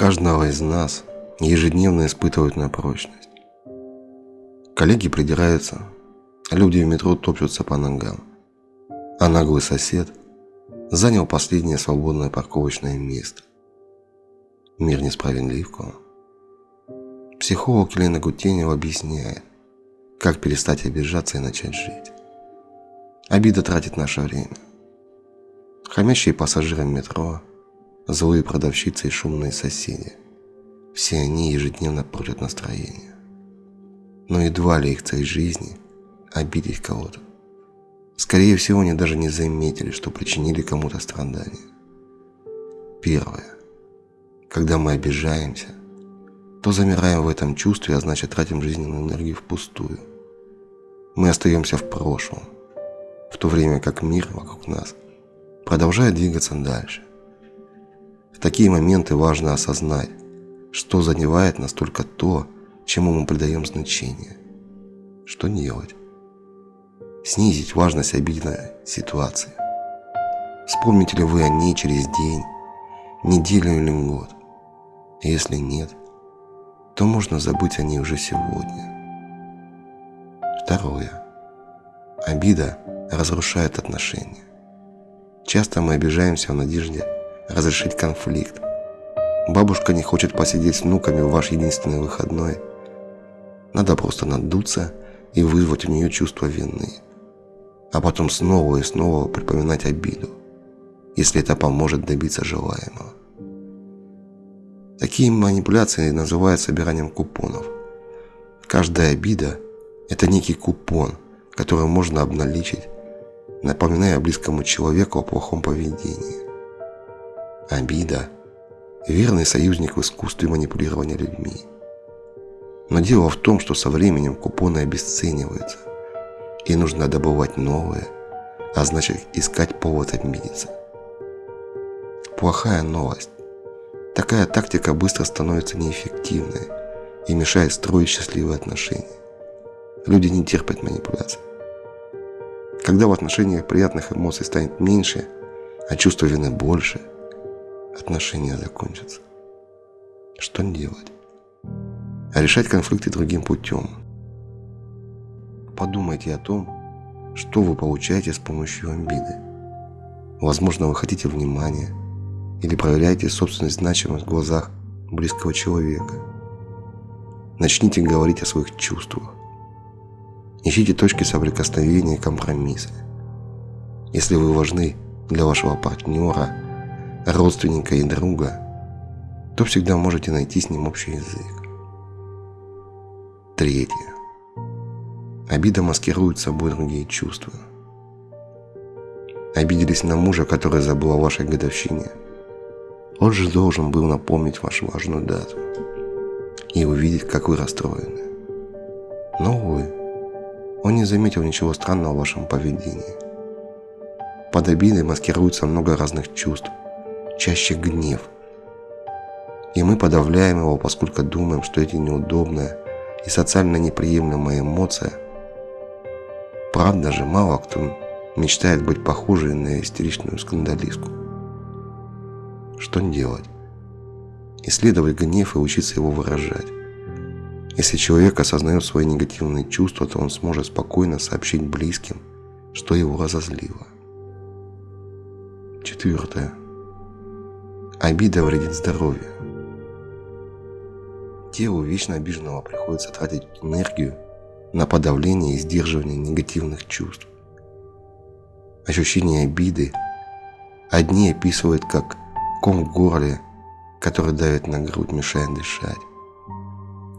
Каждого из нас ежедневно испытывают на прочность. Коллеги придираются, люди в метро топчутся по ногам, а наглый сосед занял последнее свободное парковочное место. Мир несправедлив к вам. Психолог Елена Гутенева объясняет, как перестать обижаться и начать жить. Обида тратит наше время. Хамящие пассажиры метро, злые продавщицы и шумные соседи. Все они ежедневно портят настроение. Но едва ли их цель жизни – обидеть кого-то. Скорее всего, они даже не заметили, что причинили кому-то страдания. Первое. Когда мы обижаемся, то замираем в этом чувстве, а значит тратим жизненную энергию впустую. Мы остаемся в прошлом, в то время как мир вокруг нас продолжает двигаться дальше. Такие моменты важно осознать, что задевает настолько то, чему мы придаем значение. Что делать? Снизить важность обидной ситуации. Вспомните ли вы о ней через день, неделю или год? Если нет, то можно забыть о ней уже сегодня. Второе. Обида разрушает отношения. Часто мы обижаемся в надежде разрешить конфликт. Бабушка не хочет посидеть с внуками в ваш единственный выходной. Надо просто надуться и вызвать у нее чувство вины. А потом снова и снова припоминать обиду, если это поможет добиться желаемого. Такие манипуляции называют собиранием купонов. Каждая обида – это некий купон, который можно обналичить, напоминая близкому человеку о плохом поведении. Обида – верный союзник в искусстве манипулирования людьми. Но дело в том, что со временем купоны обесцениваются, и нужно добывать новые, а значит искать повод обидеться. Плохая новость. Такая тактика быстро становится неэффективной и мешает строить счастливые отношения. Люди не терпят манипуляций. Когда в отношениях приятных эмоций станет меньше, а чувства вины больше, отношения закончатся. Что делать? А решать конфликты другим путем. Подумайте о том, что вы получаете с помощью обиды. Возможно, вы хотите внимания, или проверяете собственную значимость в глазах близкого человека. Начните говорить о своих чувствах. Ищите точки соприкосновения и компромисса. Если вы важны для вашего партнера, родственника и друга, то всегда можете найти с ним общий язык. Третье. Обида маскирует собой другие чувства. Обиделись на мужа, который забыл о вашей годовщине – он же должен был напомнить вашу важную дату и увидеть, как вы расстроены. Но, увы, он не заметил ничего странного в вашем поведении. Под обидой маскируется много разных чувств, чаще гнев. И мы подавляем его, поскольку думаем, что эти неудобные и социально неприемлемые эмоции. Правда же, мало кто мечтает быть похожей на истеричную скандалистку. Что делать? Исследовать гнев и учиться его выражать. Если человек осознает свои негативные чувства, то он сможет спокойно сообщить близким, что его разозлило. Четвертое. Обида вредит здоровью. Телу вечно обиженного приходится тратить энергию на подавление и сдерживание негативных чувств. Ощущение обиды одни описывают как ком в горле, который давит на грудь, мешает дышать.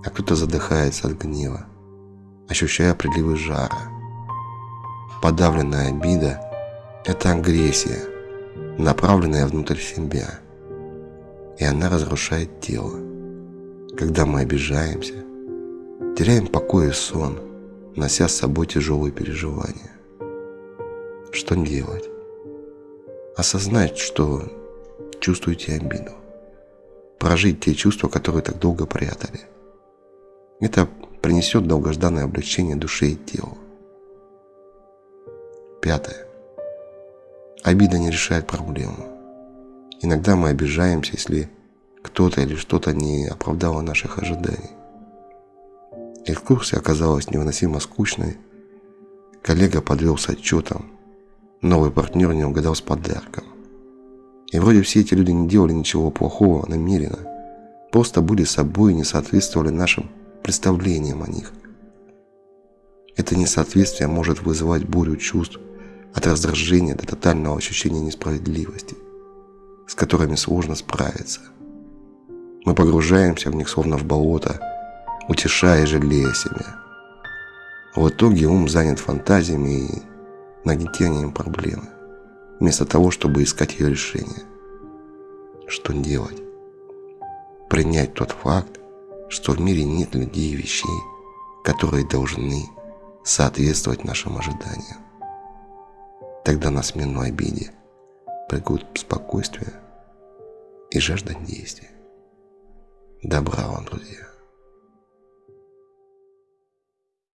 А кто-то задыхается от гнева, ощущая приливы жара. Подавленная обида – это агрессия, направленная внутрь себя. И она разрушает тело. Когда мы обижаемся, теряем покой и сон, нося с собой тяжелые переживания. Что делать? Осознать, что чувствуете обиду. Прожить те чувства, которые так долго прятали. Это принесет долгожданное облегчение душе и телу. Пятое. Обида не решает проблему. Иногда мы обижаемся, если кто-то или что-то не оправдало наших ожиданий. Экскурсия оказалась невыносимо скучной. Коллега подвел с отчетом. Новый партнер не угадал с подарком. И вроде все эти люди не делали ничего плохого намеренно. Просто были собой и не соответствовали нашим представлениям о них. Это несоответствие может вызывать бурю чувств от раздражения до тотального ощущения несправедливости, с которыми сложно справиться. Мы погружаемся в них словно в болото, утешая и жалея себя. В итоге ум занят фантазиями и нагнетением проблемы, вместо того, чтобы искать ее решение. Что делать? Принять тот факт, что в мире нет людей и вещей, которые должны соответствовать нашим ожиданиям. Тогда на смену обиде придут спокойствие и жажда действия. Добра вам, друзья!